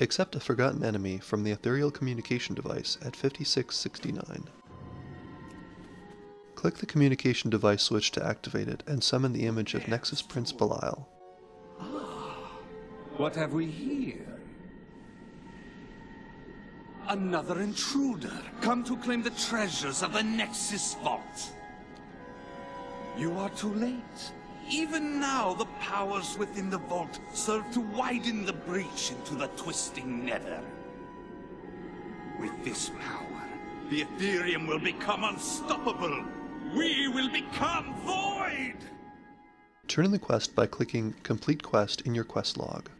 Accept a forgotten enemy from the ethereal communication device at 5669. Click the communication device switch to activate it and summon the image of Nexus Prince Belial. Ah. What have we here? Another intruder, come to claim the treasures of the Nexus Vault. You are too late. Even now, the powers within the vault serve to widen the breach into the twisting nether. With this power, the Ethereum will become unstoppable. We will become void! Turn in the quest by clicking Complete Quest in your quest log.